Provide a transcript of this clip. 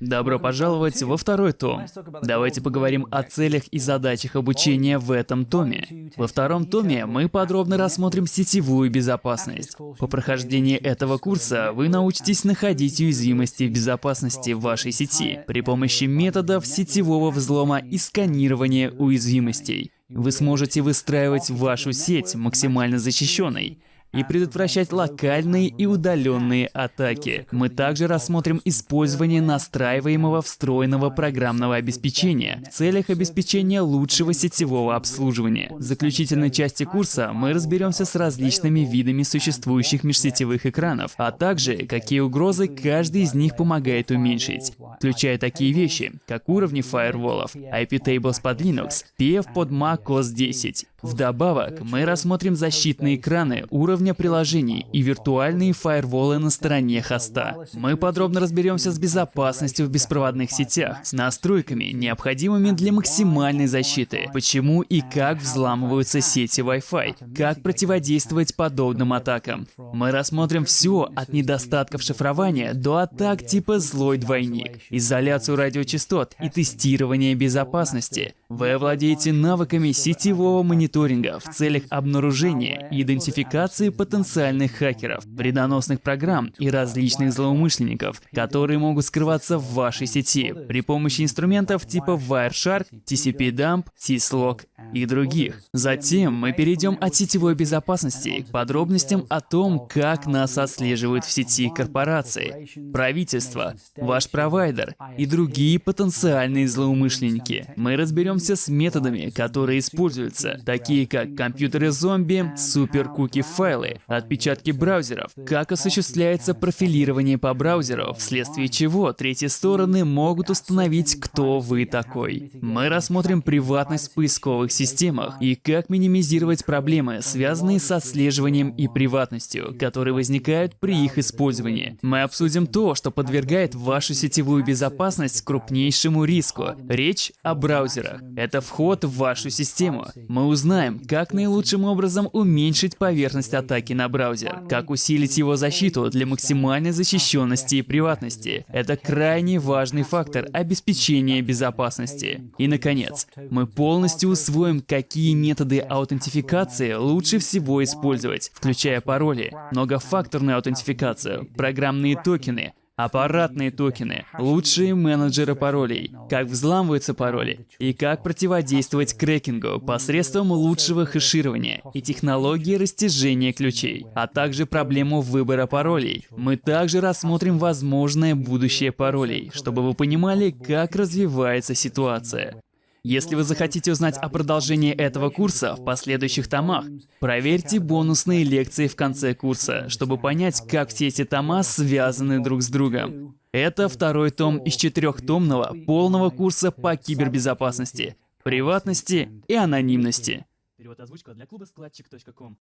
Добро пожаловать во второй том. Давайте поговорим о целях и задачах обучения в этом томе. Во втором томе мы подробно рассмотрим сетевую безопасность. По прохождении этого курса вы научитесь находить уязвимости в безопасности в вашей сети при помощи методов сетевого взлома и сканирования уязвимостей. Вы сможете выстраивать вашу сеть максимально защищенной, и предотвращать локальные и удаленные атаки. Мы также рассмотрим использование настраиваемого встроенного программного обеспечения в целях обеспечения лучшего сетевого обслуживания. В заключительной части курса мы разберемся с различными видами существующих межсетевых экранов, а также какие угрозы каждый из них помогает уменьшить, включая такие вещи, как уровни фаерволов, IP-tables под Linux, PF под Mac OS 10 Вдобавок, мы рассмотрим защитные экраны уровня приложений и виртуальные фаерволы на стороне хоста. Мы подробно разберемся с безопасностью в беспроводных сетях, с настройками, необходимыми для максимальной защиты, почему и как взламываются сети Wi-Fi, как противодействовать подобным атакам. Мы рассмотрим все от недостатков шифрования до атак типа «злой двойник», изоляцию радиочастот и тестирование безопасности. Вы овладеете навыками сетевого мониторинга мониторинга в целях обнаружения и идентификации потенциальных хакеров, вредоносных программ и различных злоумышленников, которые могут скрываться в вашей сети при помощи инструментов типа Wireshark, TCP-Dump, Syslog и других. Затем мы перейдем от сетевой безопасности к подробностям о том, как нас отслеживают в сети корпорации, правительство, ваш провайдер и другие потенциальные злоумышленники. Мы разберемся с методами, которые используются, такие как компьютеры-зомби, супер-куки-файлы, отпечатки браузеров, как осуществляется профилирование по браузеру, вследствие чего третьи стороны могут установить, кто вы такой. Мы рассмотрим приватность в поисковых системах и как минимизировать проблемы, связанные с отслеживанием и приватностью, которые возникают при их использовании. Мы обсудим то, что подвергает вашу сетевую безопасность крупнейшему риску. Речь о браузерах. Это вход в вашу систему. Мы узнаем узнаем, как наилучшим образом уменьшить поверхность атаки на браузер, как усилить его защиту для максимальной защищенности и приватности. Это крайне важный фактор обеспечения безопасности. И, наконец, мы полностью усвоим, какие методы аутентификации лучше всего использовать, включая пароли, многофакторную аутентификацию, программные токены, аппаратные токены, лучшие менеджеры паролей, как взламываются пароли и как противодействовать крекингу посредством лучшего хеширования и технологии растяжения ключей, а также проблему выбора паролей. Мы также рассмотрим возможное будущее паролей, чтобы вы понимали, как развивается ситуация. Если вы захотите узнать о продолжении этого курса в последующих томах, проверьте бонусные лекции в конце курса, чтобы понять, как все эти тома связаны друг с другом. Это второй том из четырехтомного полного курса по кибербезопасности, приватности и анонимности. Перевод озвучка для клуба складчик.ком